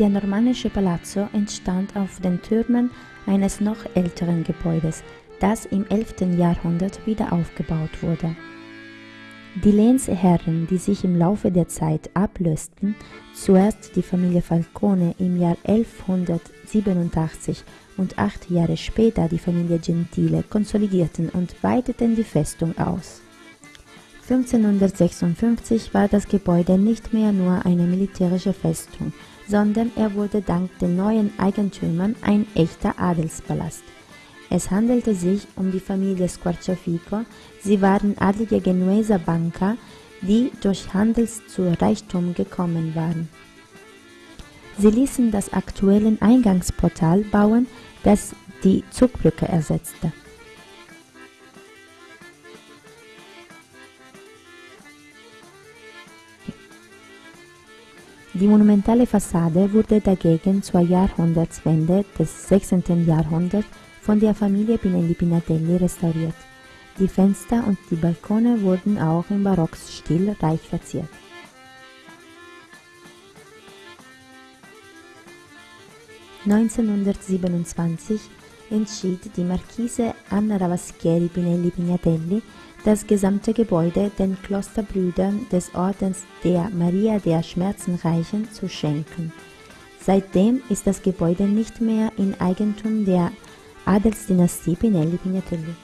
Der normannische Palazzo entstand auf den Türmen eines noch älteren Gebäudes, das im 11. Jahrhundert wieder aufgebaut wurde. Die Lehnsherren, die sich im Laufe der Zeit ablösten, zuerst die Familie Falcone im Jahr 1187 und acht Jahre später die Familie Gentile, konsolidierten und weiteten die Festung aus. 1556 war das Gebäude nicht mehr nur eine militärische Festung, sondern er wurde dank den neuen Eigentümern ein echter Adelspalast. Es handelte sich um die Familie Squarciafico, sie waren adlige Genueser Banker, die durch Handel zu Reichtum gekommen waren. Sie ließen das aktuelle Eingangsportal bauen, das die Zugbrücke ersetzte. Die monumentale Fassade wurde dagegen zur Jahrhundertswende des 16. Jahrhunderts von der Familie Pinelli Pinatelli restauriert. Die Fenster und die Balkone wurden auch im Barockstil reich verziert. (1927) entschied die Marchese Anna Ravaschieri Pinelli Pignatelli das gesamte Gebäude den Klosterbrüdern des Ordens der Maria der Schmerzenreichen zu schenken. Seitdem ist das Gebäude nicht mehr in Eigentum der Adelsdynastie Pinelli Pignatelli